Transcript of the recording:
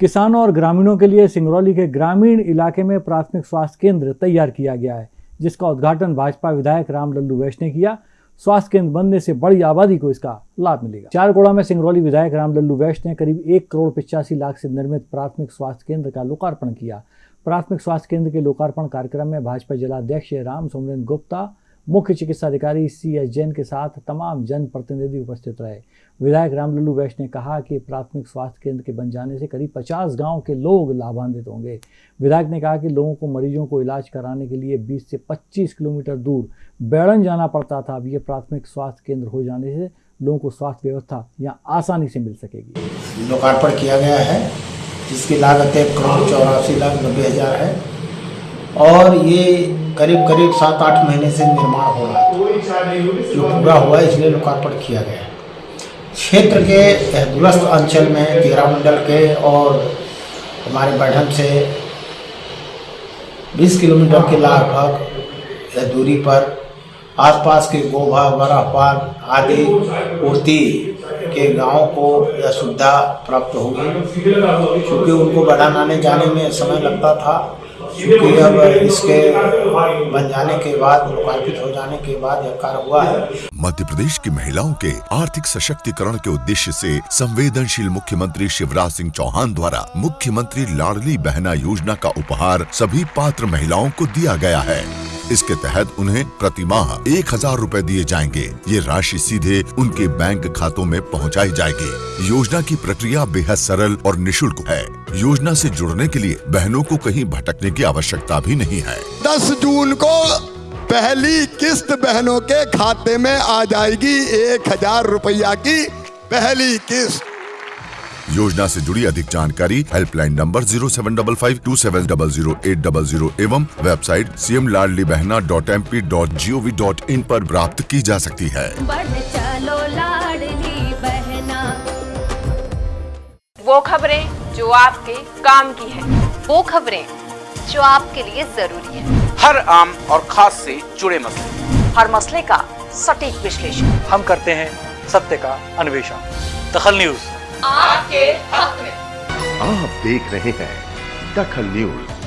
किसानों और ग्रामीणों के लिए सिंगरौली के ग्रामीण इलाके में प्राथमिक स्वास्थ्य केंद्र तैयार किया गया है, जिसका उद्घाटन भाजपा विधायक राम लल्लू वैश ने किया। स्वास्थ्य केंद्र बनने से बड़ी आबादी को इसका लाभ मिलेगा। चारकोड़ा में सिंगरौली विधायक राम लल्लू वैश ने करीब एक करोड़ पिचासी लाख से निर्मित प्राथमिक स्वास्थ्य केंद्र का लोकार्पण किया। प्राथमिक स्वास्थ्य केंद्र के लोकार्पण कार्यक्रम में भाजपा जिलाध्यक्ष राम सोमरेन गुप्ता मुख्य चिकित्सा अधिकारी सी एस जैन के साथ तमाम जनप्रतिनिधि उपस्थित रहे। विधायक रामलल्लू वैश ने कहा कि प्राथमिक स्वास्थ्य केंद्र के बन जाने से करीब 50 गाँव के लोग लाभान्वित होंगे। विधायक ने कहा कि लोगों को मरीजों को इलाज कराने के लिए 20 से 25 किलोमीटर दूर बैड़न जाना पड़ता था। अब ये प्राथमिक स्वास्थ्य केंद्र हो जाने से लोगों को स्वास्थ्य व्यवस्था यहाँ आसानी से मिल सकेगी। लोकार्पण किया गया है, जिसकी लागत एक करोड़ चौरासी लाख नब्बे हज़ार है। और ये करीब करीब सात आठ महीने से निर्माण हो रहा जो पूरा हुआ है, इसलिए लोकार्पण किया गया क्षेत्र के दूरस्थ अंचल में तेरह मंडल के और हमारे बढ़न से 20 किलोमीटर के लगभग दूरी पर आसपास के गोभा बरापाल आदि पूर्ति के गाँव को यह सुविधा प्राप्त होगी क्योंकि उनको बढ़ाने आने जाने में समय लगता था क्योंकि अब इसके बन जाने के बाद लोकार्पित हो जाने के बाद यह कार्य हुआ है। मध्य प्रदेश की महिलाओं के आर्थिक सशक्तिकरण के उद्देश्य से संवेदनशील मुख्यमंत्री शिवराज सिंह चौहान द्वारा मुख्यमंत्री लाडली बहना योजना का उपहार सभी पात्र महिलाओं को दिया गया है। इसके तहत उन्हें प्रति माह एक हज़ार रूपए दिए जाएँगे। ये राशि सीधे उनके बैंक खातों में पहुंचाई जाएगी। योजना की प्रक्रिया बेहद सरल और निशुल्क है। योजना से जुड़ने के लिए बहनों को कहीं भटकने की आवश्यकता भी नहीं है। दस जून को पहली किस्त बहनों के खाते में आ जाएगी। एक हज़ार रुपया की पहली किस्त। योजना से जुड़ी अधिक जानकारी helpline number zero seven double five two seven double zero eight double zero एवं website C M Ladli Behna dot M P dot G O V dot in पर प्राप्त की जा सकती है। चलो लाडली बहना। वो खबरें जो आपके काम की है। वो खबरें जो आपके लिए ज़रूरी है। हर आम और खास से जुड़े मसले। हर मसले का सटीक विश्लेषण। हम करते हैं सत्य का अन्वेषण। दखल न्यूज़। आपके हक में। आप देख रहे हैं दखल न्यूज़।